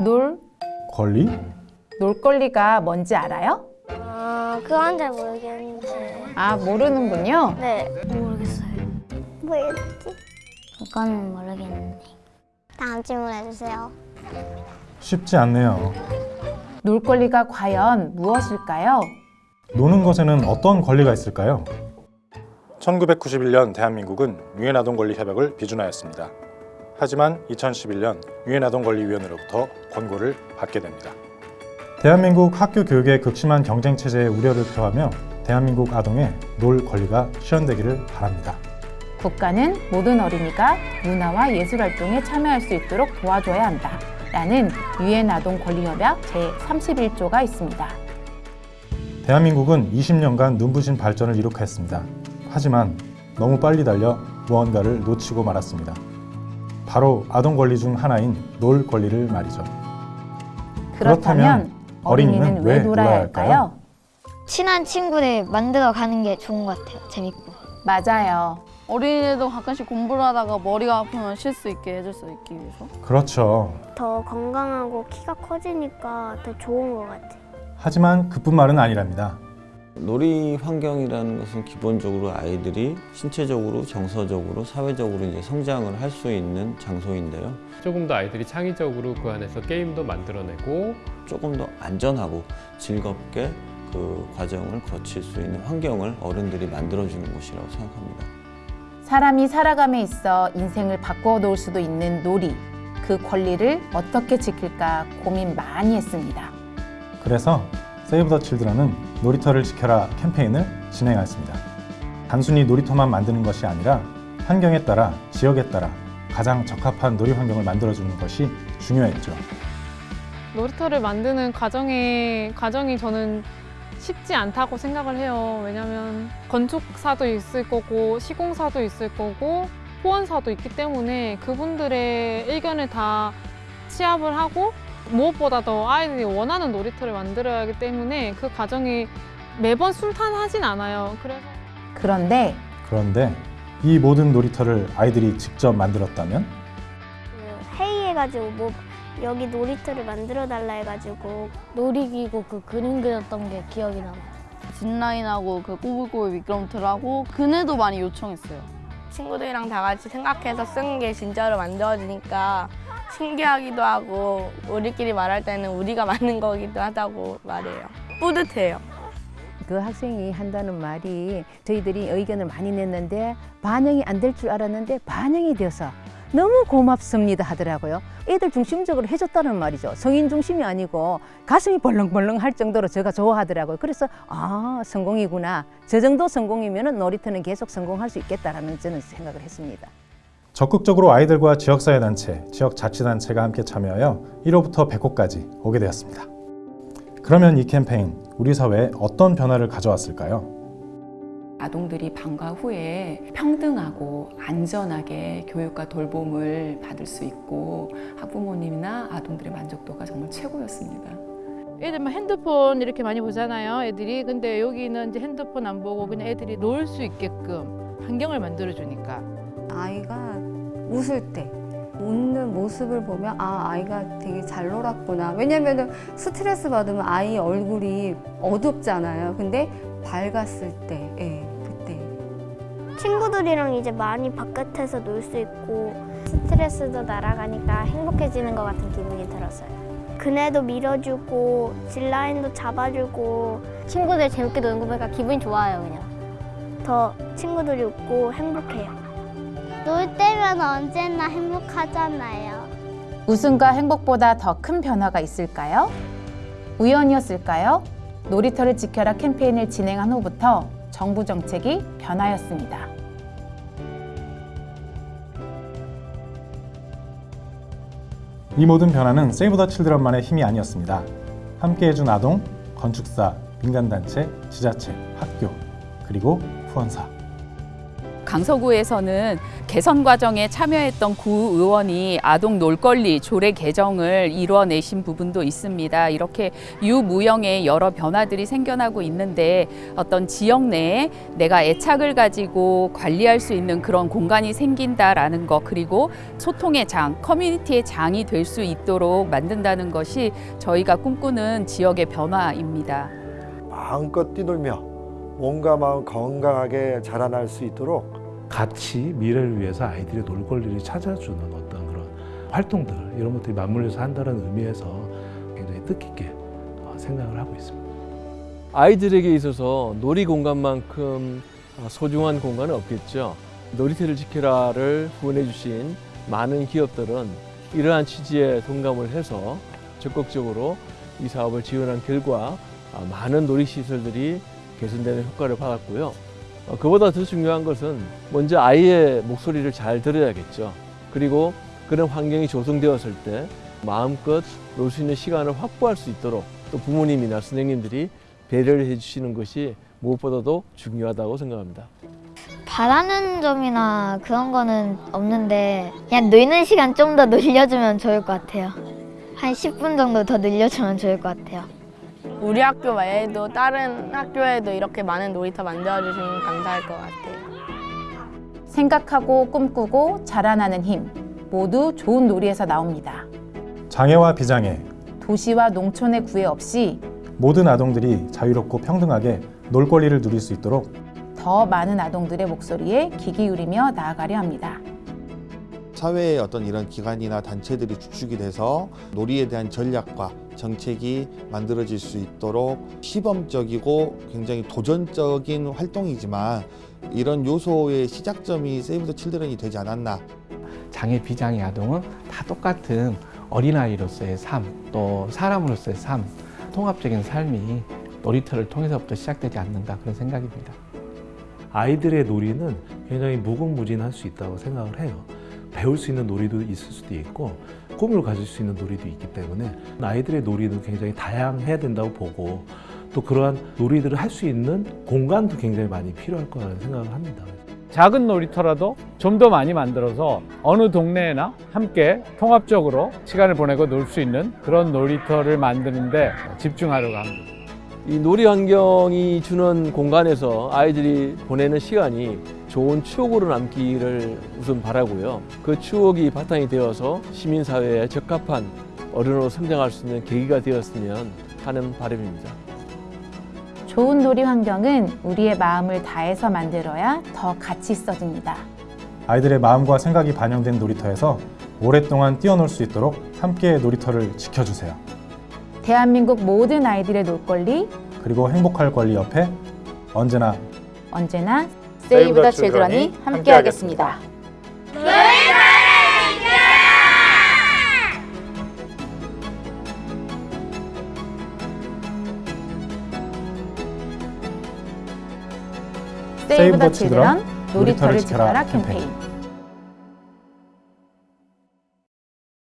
놀, 권리? 놀권리가 뭔지 알아요? 아, 그건 잘 모르겠는데. 아, 모르는군요. 네. 모르겠어요. 뭐였지? 그거는 모르겠는데. 다음 질문 해주세요. 쉽지 않네요. 놀 권리가 과연 무엇일까요? 노는 것에는 어떤 권리가 있을까요? 1991년 대한민국은 유엔 아동 권리 협약을 비준하였습니다. 하지만 2011년 유엔 아동 권리위원회로부터 권고를 받게 됩니다. 대한민국 학교 교육의 극심한 경쟁 체제에 우려를 표하며 대한민국 아동의 놀 권리가 실현되기를 바랍니다. 국가는 모든 어린이가 문화와 예술 활동에 참여할 수 있도록 도와줘야 한다. 라는 유엔 아동 권리 협약 제31조가 있습니다. 대한민국은 20년간 눈부신 발전을 이룩했습니다. 하지만 너무 빨리 달려 무언가를 놓치고 말았습니다. 바로 아동 권리 중 하나인 놀 권리를 말이죠. 그렇다면 어린이는 왜 놀아야 할까요? 친한 친구들 만들어 가는 게 좋은 것 같아요. 재밌고. 맞아요. 어린이도 가끔씩 공부를 하다가 머리가 아프면 쉴 수 있게 해줄 수 있기 위해서 그렇죠. 더 건강하고 키가 커지니까 더 좋은 것 같아요. 하지만 그뿐 말은 아니랍니다. 놀이 환경이라는 것은 기본적으로 아이들이 신체적으로, 정서적으로, 사회적으로 이제 성장을 할 수 있는 장소인데요. 조금 더 아이들이 창의적으로 그 안에서 게임도 만들어내고 조금 더 안전하고 즐겁게 그 과정을 거칠 수 있는 환경을 어른들이 만들어주는 곳이라고 생각합니다. 사람이 살아감에 있어 인생을 바꿔 놓을 수도 있는 놀이. 그 권리를 어떻게 지킬까 고민 많이 했습니다. 그래서 세이브 더 칠드런은 놀이터를 지켜라 캠페인을 진행했습니다. 단순히 놀이터만 만드는 것이 아니라 환경에 따라 지역에 따라 가장 적합한 놀이 환경을 만들어주는 것이 중요했죠. 놀이터를 만드는 과정이 과정이 저는 쉽지 않다고 생각을 해요. 왜냐하면 건축사도 있을 거고 시공사도 있을 거고 호원사도 있기 때문에 그분들의 의견을 다 취합을 하고 무엇보다 더 아이들이 원하는 놀이터를 만들어야 하기 때문에 그 과정이 매번 순탄하진 않아요. 그래서 그런데 그런데 이 모든 놀이터를 아이들이 직접 만들었다면 그 회의해가지고 뭐 여기 놀이터를 만들어 달라 해가지고 놀이기구 그 그림 그렸던 게 기억이 나요. 짚라인하고 그 꼬불꼬불 미끄럼틀하고 그네도 많이 요청했어요 친구들이랑 다 같이 생각해서 쓴 게 진짜로 만들어지니까 신기하기도 하고 우리끼리 말할 때는 우리가 만든 거기도 하다고 말해요. 뿌듯해요. 그 학생이 한다는 말이 저희들이 의견을 많이 냈는데 반영이 안 될 줄 알았는데 반영이 돼서 너무 고맙습니다 하더라고요. 애들 중심적으로 해줬다는 말이죠. 성인 중심이 아니고 가슴이 벌렁벌렁 할 정도로 제가 좋아하더라고요. 그래서 아 성공이구나. 저 정도 성공이면 놀이터는 계속 성공할 수 있겠다라는 저는 생각을 했습니다. 적극적으로 아이들과 지역사회단체, 지역자치단체가 함께 참여하여 1호부터 100호까지 오게 되었습니다. 그러면 이 캠페인 우리 사회에 어떤 변화를 가져왔을까요? 아동들이 방과 후에 평등하고 안전하게 교육과 돌봄을 받을 수 있고 학부모님이나 아동들의 만족도가 정말 최고였습니다. 애들만 핸드폰 이렇게 많이 보잖아요. 애들이 근데 여기는 이제 핸드폰 안 보고 그냥 애들이 놀 수 있게끔 환경을 만들어 주니까 아이가 웃을 때 웃는 모습을 보면 아 아이가 되게 잘 놀았구나 왜냐면은 스트레스 받으면 아이 얼굴이 어둡잖아요 근데 밝았을 때 예, 그때 친구들이랑 이제 많이 바깥에서 놀 수 있고 스트레스도 날아가니까 행복해지는 것 같은 기분이 들었어요. 그네도 밀어주고 딜라인도 잡아주고 친구들 재밌게 노는 거 보니까 기분이 좋아요 그냥. 더 친구들이 웃고 행복해요. 놀 때면 언제나 행복하잖아요. 웃음과 행복보다 더 큰 변화가 있을까요? 우연이었을까요? 놀이터를 지켜라 캠페인을 진행한 후부터 정부 정책이 변하였습니다. 이 모든 변화는 세이브 더 칠드런만의 힘이 아니었습니다. 함께 해준 아동, 건축사, 민간단체, 지자체, 학교, 그리고 후원사. 강서구에서는 개선 과정에 참여했던 구 의원이 아동 놀거리 조례 개정을 이뤄내신 부분도 있습니다. 이렇게 유무형의 여러 변화들이 생겨나고 있는데 어떤 지역 내에 내가 애착을 가지고 관리할 수 있는 그런 공간이 생긴다라는 것 그리고 소통의 장, 커뮤니티의 장이 될 수 있도록 만든다는 것이 저희가 꿈꾸는 지역의 변화입니다. 마음껏 뛰놀며 몸과 마음 건강하게 자라날 수 있도록 같이 미래를 위해서 아이들의 놀 권리를 찾아주는 어떤 그런 활동들 이런 것들이 맞물려서 한다는 의미에서 굉장히 뜻깊게 어, 생각을 하고 있습니다. 아이들에게 있어서 놀이 공간만큼 소중한 공간은 없겠죠. 놀이터를 지켜라를 후원해 주신 많은 기업들은 이러한 취지에 동감을 해서 적극적으로 이 사업을 지원한 결과 많은 놀이시설들이 개선되는 효과를 받았고요. 어, 그보다 더 중요한 것은 먼저 아이의 목소리를 잘 들어야겠죠. 그리고 그런 환경이 조성되었을 때 마음껏 놀 수 있는 시간을 확보할 수 있도록 또 부모님이나 선생님들이 배려를 해주시는 것이 무엇보다도 중요하다고 생각합니다. 바라는 점이나 그런 거는 없는데 그냥 노는 시간 좀 더 늘려주면 좋을 것 같아요. 한 10분 정도 더 늘려주면 좋을 것 같아요. 우리 학교 외에도 다른 학교에도 이렇게 많은 놀이터 만들어주시면 감사할 것 같아요. 생각하고 꿈꾸고 자라나는 힘 모두 좋은 놀이에서 나옵니다. 장애와 비장애, 도시와 농촌의 구애 없이 모든 아동들이 자유롭고 평등하게 놀 권리를 누릴 수 있도록 더 많은 아동들의 목소리에 귀 기울이며 나아가려 합니다. 사회의 어떤 이런 기관이나 단체들이 주축이 돼서 놀이에 대한 전략과 정책이 만들어질 수 있도록 시범적이고 굉장히 도전적인 활동이지만 이런 요소의 시작점이 세이브 더 칠드런이 되지 않았나 장애 비장애 아동은 다 똑같은 어린아이로서의 삶, 또 사람으로서의 삶, 통합적인 삶이 놀이터를 통해서부터 시작되지 않는가 그런 생각입니다. 아이들의 놀이는 굉장히 무궁무진할 수 있다고 생각을 해요. 배울 수 있는 놀이도 있을 수도 있고 꿈을 가질 수 있는 놀이도 있기 때문에 아이들의 놀이도 굉장히 다양해야 된다고 보고 또 그러한 놀이들을 할 수 있는 공간도 굉장히 많이 필요할 거라는 생각을 합니다. 작은 놀이터라도 좀 더 많이 만들어서 어느 동네나 함께 통합적으로 시간을 보내고 놀 수 있는 그런 놀이터를 만드는데 집중하려고 합니다. 이 놀이 환경이 주는 공간에서 아이들이 보내는 시간이 좋은 추억으로 남기를 우선 바라고요. 그 추억이 바탕이 되어서 시민사회에 적합한 어른으로 성장할 수 있는 계기가 되었으면 하는 바람입니다. 좋은 놀이 환경은 우리의 마음을 다해서 만들어야 더 가치 있어집니다. 아이들의 마음과 생각이 반영된 놀이터에서 오랫동안 뛰어놀 수 있도록 함께 놀이터를 지켜주세요. 대한민국 모든 아이들의 놀 권리 그리고 행복할 권리 옆에 언제나 언제나 세이브 더 칠드런이 함께하겠습니다. 세이브 더 칠드런 놀이터를 지켜라 캠페인